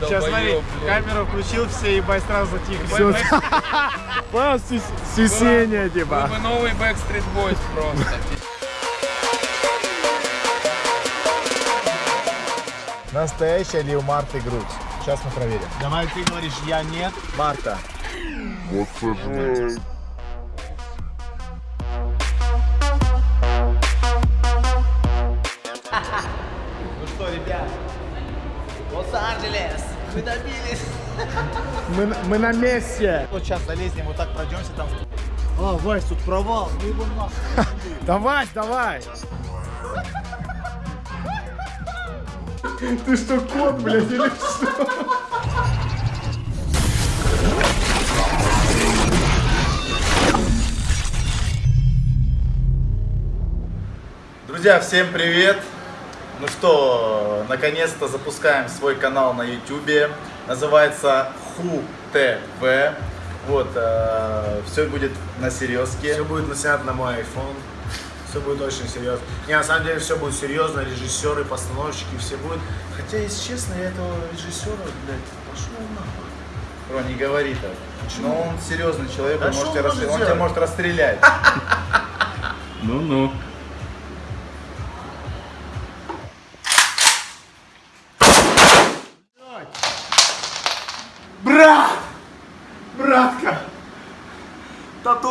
Сейчас смотри, камеру включил, все ебать сразу затихли. Стес- стеснение, Вы типа. бы новый Backstreet Boys просто. Настоящая ли у Марты грудь? Сейчас мы проверим. Давай ты говоришь, я нет. Марта. Ну что, ребят, Лос-Анджелес, мы добились. Мы, на- мы на месте. Вот сейчас залезнем, вот так пройдемся там. А, Вась, тут провал, ну его нахуй. Давай, давай. Ты что, кот, блядь, или что? Друзья, всем привет! Ну что, наконец-то запускаем свой канал на YouTube. Называется Ху ТВ. Вот, все будет на серьезке. Все будет наснято на мой iPhone. Все будет очень серьезно. Не, на самом деле все будет серьезно. Режиссеры, постановщики, все будут. Хотя, если честно, я этого режиссера, блядь, пошел нахуй. Бро, не говори так. Но он серьезный человек, Да он, может он расстр- он тебя может расстрелять. Ну-ну.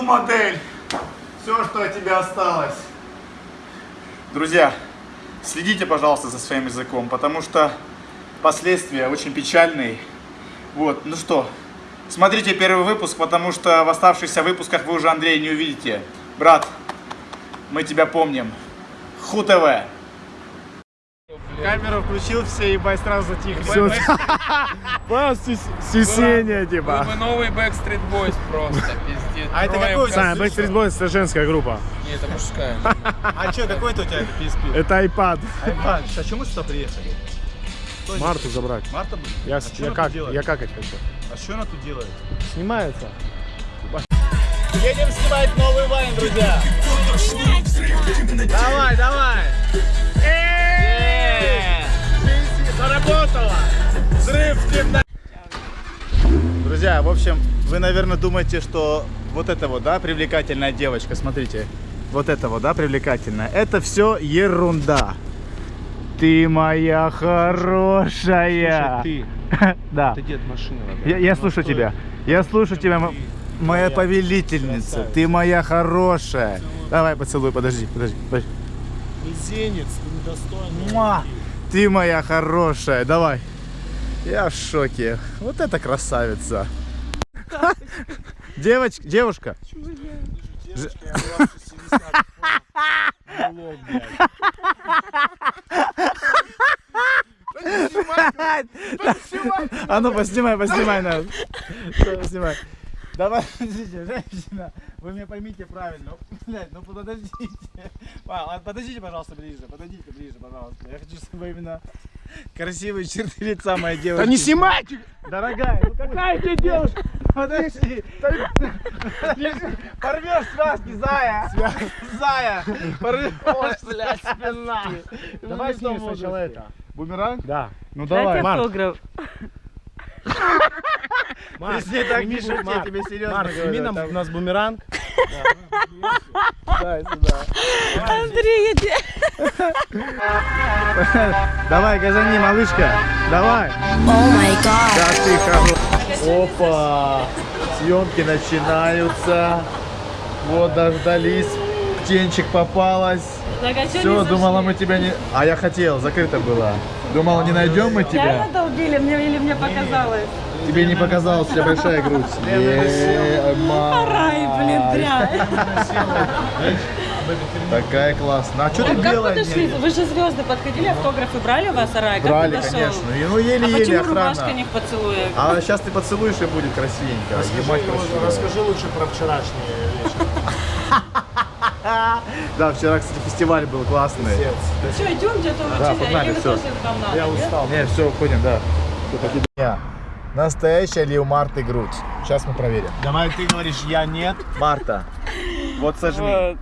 Тату-модель! Все, что от тебя осталось. Друзья, следите, пожалуйста, за своим языком, потому что последствия очень печальные. Вот, ну что, смотрите первый выпуск, потому что в оставшихся выпусках вы уже Андрея не увидите. Брат, мы тебя помним. Ху ТВ. Камеру включил, все ебать сразу затихли. Стеснение, Вы типа. бы новый Backstreet Boys просто, пиздец. А это какой в Саня, костюмах. Backstreet Boys это женская группа. Не, это мужская. А что, какой-то у тебя это PSP? Это iPad. Айпад. А чему сюда приехали? Марту забрать. Марта? блин? Я, А я, как, я какать хочу. А что она тут делает? Снимается. Едем снимать новый вайн, друзья. Давай, давай. Заработало. Взрыв в темноте. Друзья, в общем, вы, наверное, думаете, что вот это вот, да, привлекательная девочка, смотрите, вот это вот, да, привлекательная, это все ерунда. Ты моя хорошая. ты, Да. ты дед машины. Я, я слушаю тебя. Я слушаю тебя, м- моя повелительница. Ты моя хорошая. Давай поцелуй, подожди, подожди, подожди. Мизинец, ты недостойный. Муа! Ты моя хорошая, давай. Я в шоке. Вот это красавица. Девочка, девушка. А ну поснимай, поснимай нас. Поснимай. Давай, подождите, женщина, вы меня поймите правильно. Блядь, ну подождите. А, Подождите, пожалуйста, ближе. Подойдите ближе, пожалуйста. Я хочу, чтобы именно красивые черты лица моей девушки. Да не снимайте! Дорогая, ну какая тебе девушка? Подожди. Порвешь связки, зая. Зая. Порвешь, блядь, спина. Давай снимем сначала это. Бумеранг? Да. Ну давай. Марк. автограф. Марк, Если так не шути, я Марк, тебе серьезно Марк, говорю, там- у нас бумеранг. Дай сюда. Андрей, я тебе- Давай, газани, малышка. Давай. О май гад. Да ты хорош. Опа. Съемки начинаются. Вот дождались. Птенчик попалась. Так, а Все, думала мы тебя не... А я хотел, закрыто было. Думала, не найдем мы тебя. Реально долбили мне или мне показалось? Тебе не показалось, у тебя большая грудь. Е, май. Рай, блин, дрянь. Такая классная. А что ты белая? Вы же звезды подходили, автографы брали у вас, Арай? Брали, конечно. И, ну, А еле-еле почему рубашка охрана. не в поцелуе? А сейчас ты поцелуешь и будет красивенько. Красиво. Расскажи лучше про вчерашний вечер. Да, вчера, кстати, фестиваль был классный. Что, идем где-то Да, учиться? погнали, надо? Я устал. Не, все, уходим, да. Настоящая ли у Марты грудь? Сейчас мы проверим. Давай ты говоришь, я нет. Марта, вот сожми.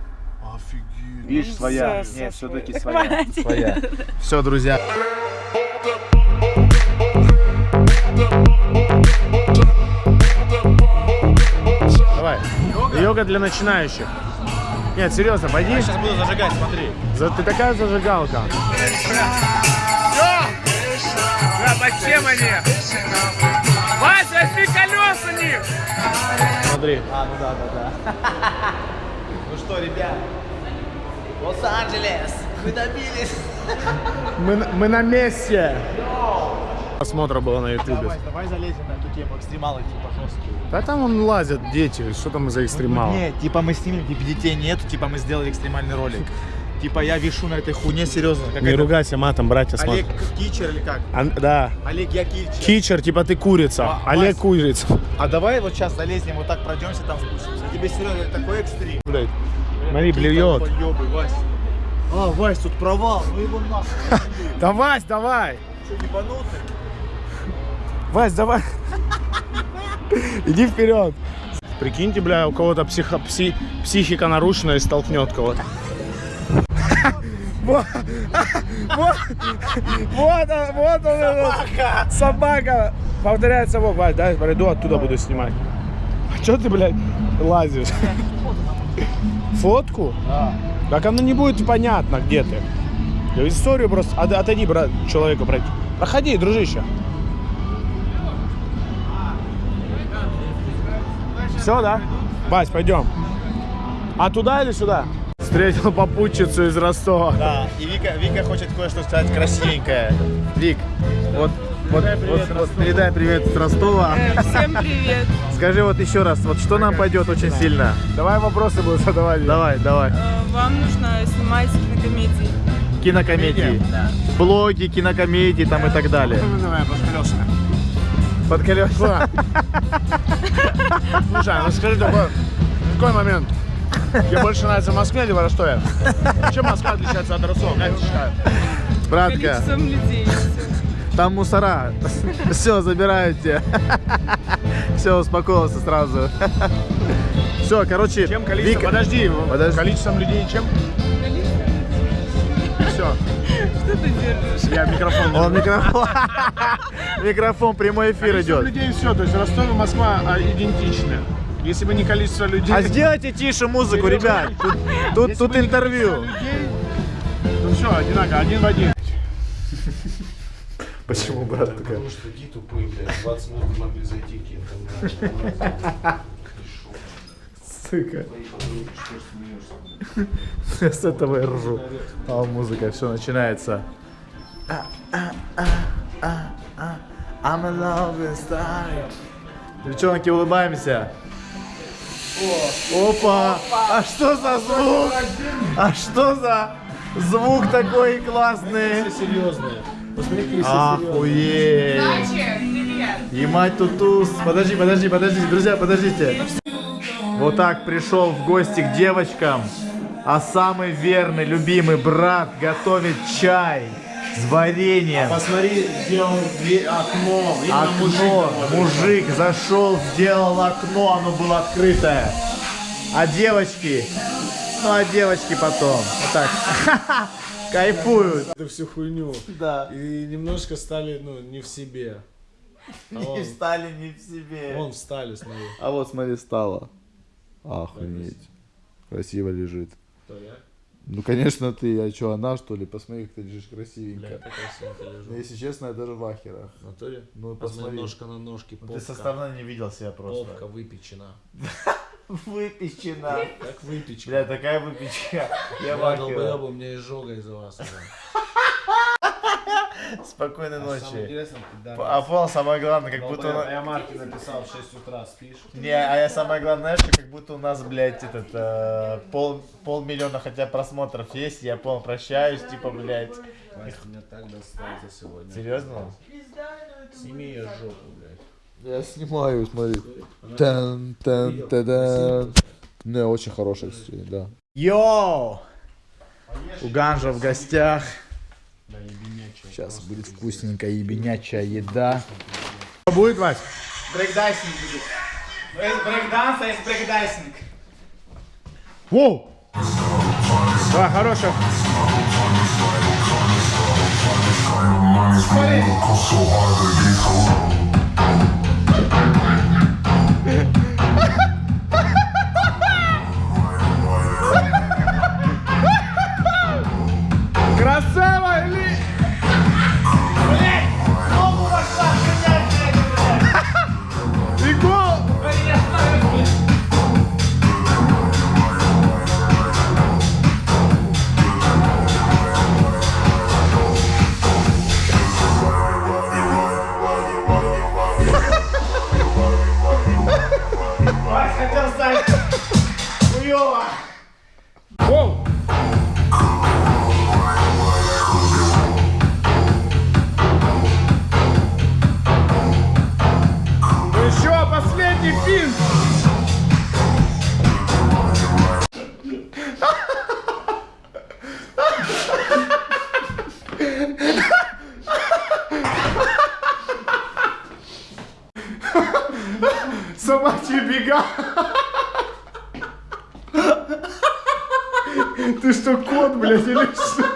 Видишь, своя. Все, Нет, все-таки своя. Своя. Все, друзья. Давай. Йога? Йога для начинающих. Нет, серьезно, пойди. Я сейчас буду зажигать, смотри. За, ты такая зажигалка. Все. Да, зачем они? Вася, возьми колеса них! Смотри. А, ну да, да, да. Ну что, ребят, Лос-Анджелес, мы добились. Мы, на- мы на месте. Просмотра было на ютубе. Давай, давай залезем на эту тему, экстремалы типа жесткие. Да там он лазят дети, что там за экстремал? Не, типа мы снимем, типа детей нету, типа мы сделали экстремальный ролик. Типа я вешу на этой хуйне, серьезно. Как Не это- ругайся матом, братья, Олег смотри. Кичер или как? Ан- да. Олег я Кичер. Кичер, типа ты курица. Ва- Олег Вась. курица. А давай вот сейчас залезем, вот так пройдемся, там спустимся. Тебе серьезно такой экстрим. Блядь. Смотри, блюет. А, Вась, тут провал, ну его нахуй. Да, Вась, давай. Что, ебанутый? Вась, давай. Иди вперед. Прикиньте, бля, у кого-то психо- пси- психика нарушена и столкнет кого-то. Вот, вот, вот он, вот он, этот, собака. Повторяет совок, Вась, дай приду, оттуда буду снимать. А что ты, блядь, лазишь? Фотку? Да. Так оно не будет понятно, где ты. Историю просто... От- Отойди, брат, человеку пройти. Проходи, дружище. Все, да? Вась, пойдем. А туда или сюда? Встретил попутчицу из Ростова. Да, и Вика, Вика хочет кое-что сказать красивенькое. Вик, вот, вот, вот, вот передай привет с Ростова. Всем привет. Скажи вот еще раз, вот что нам пойдет очень сильно. Давай вопросы буду задавать. Давай, давай. Э, Вам нужно снимать кинокомедии. Кинокомедии. Блоги, кинокомедии там и так далее. Давай, под колеса. Слушай, ну скажи такой, какой момент? Тебе больше нравится в Москве или в Ростове? Чем Москва отличается от Ростова? Как ты считаешь? Братка, Количеством людей. Там мусора. Все, забирают тебя. Все, успокоился сразу. Все, короче, Чем количество? Вика- Подожди, Подожди. количеством людей чем? Все, Что ты держишь? я микрофон. Он микрофон. Микрофон, прямой эфир Количество идет. людей все, то есть Ростов и Москва а, идентичны. Если бы не количество людей... А сделайте тише музыку, ребят. Тут, тут, тут интервью. людей, то все, одинаково, один в один. Почему, брат, такая? Потому что такие тупые, блядь, 20 минут могли зайти к Сука. С этого я ржу. А музыка, все начинается. I'm in love with stars. Девчонки, улыбаемся. Опа! А что за звук? А что за звук такой классный? Серьезные. Посмотри, Охуеть! Емать тутус. Подожди, подожди, подожди, друзья, подождите. Вот так пришел в гости к девочкам, а самый верный, любимый брат готовит чай с вареньем. Посмотри, сделал окно. Видно, Окно, мужик мужик зашел, сделал окно, оно было открытое. А девочки, ну а девочки потом, вот так, кайфуют. эту всю хуйню. Да. И немножко стали, ну, не в себе. А он, встали не в себе. вон встали, смотри. А вот смотри, стало. Охренеть. Красиво лежит. Кто я? Ну, конечно, ты. А что, она, что ли? Посмотри, как ты лежишь Бля, красивенько. я так красиво лежу. Если честно, я даже в ахерах. В натуре? Ну, Посмотри, посмотри. ножка на ножке, попка. Ты со стороны не видел себя Попка просто. выпечена. Выпечена. Как выпечка. Бля, такая выпечка. Я долбоёб, у меня изжога из-за вас. Спокойной Самое ночи. А понял, самое главное, как будто... Я Марке написал в 6 утра, спишь? Не, а я самое главное, знаешь, как будто у нас, блядь, этот, э, пол, полмиллиона хотя просмотров есть, я пол прощаюсь, типа, блядь. Вася меня так достал за сегодня. Серьезно? Сними ее жопу, блядь. Я снимаю, смотри. Тан, тан, тадан. Не, очень хорошая, кстати, да. Йоу! У Ганжа в гостях. Сейчас будет вкусненькая ебенячая еда. Что будет, Вась? Брейкдайсинг будет. Есть брейкданс, а есть брейкдайсинг. Воу! Да, хорошая. Воу! Ну Еще последний пин! Собачьи бега! Ты что, кот, блядь, или что?